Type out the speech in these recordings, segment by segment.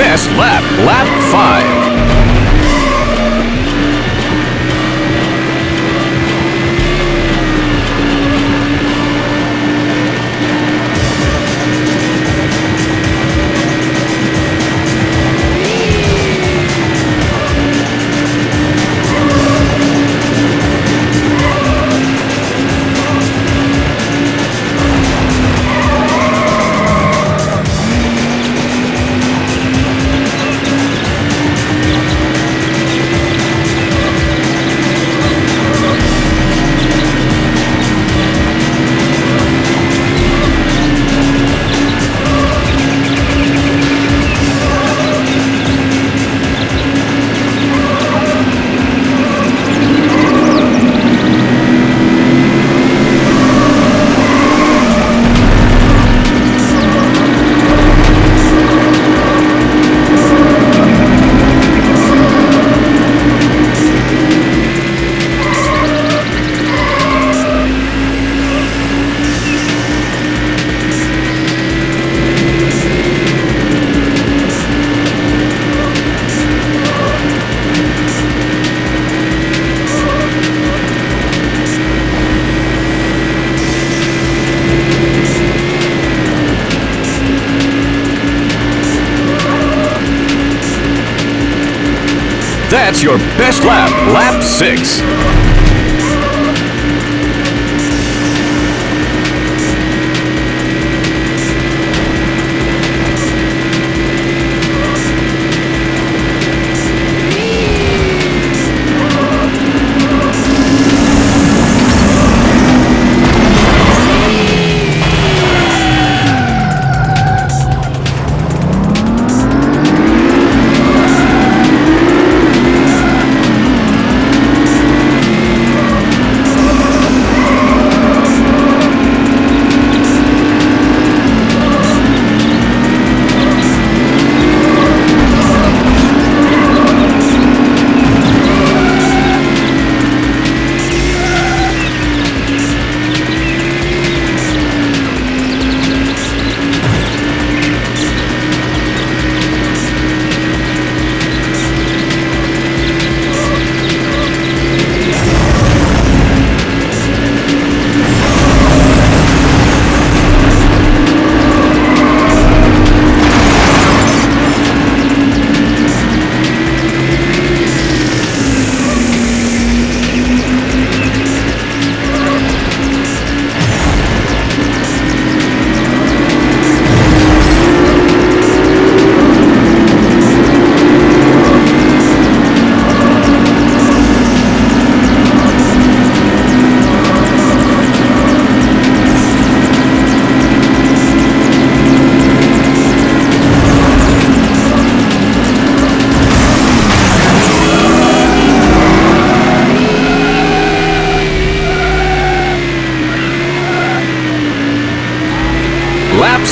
Best lap, lap 5. That's your best lap, lap six.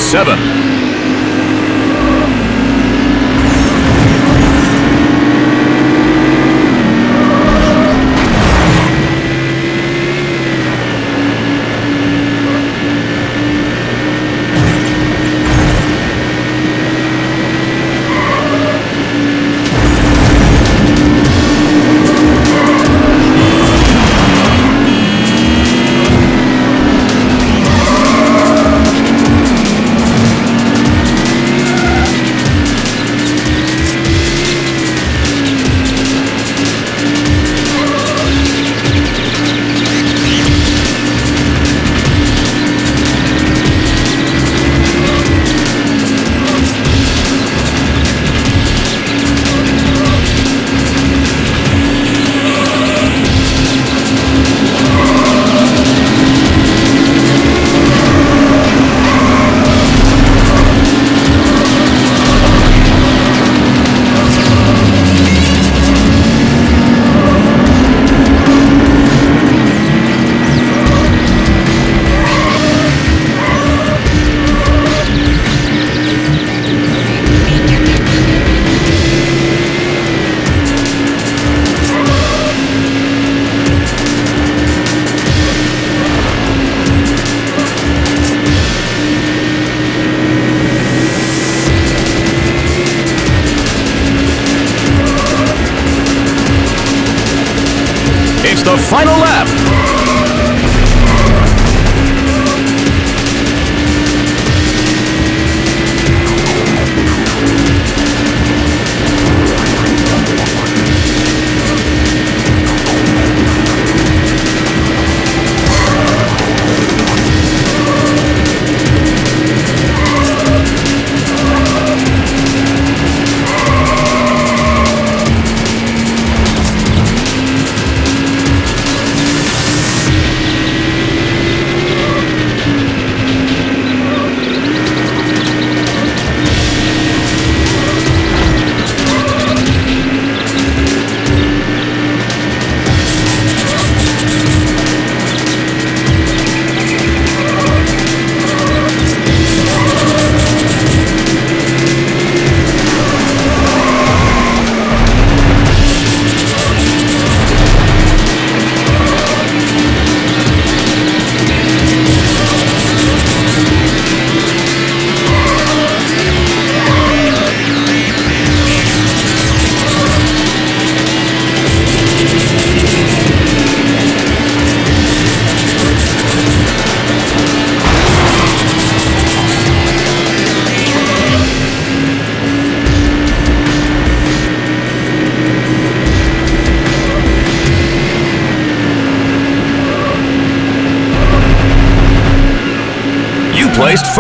Seven. The final lap.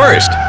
First.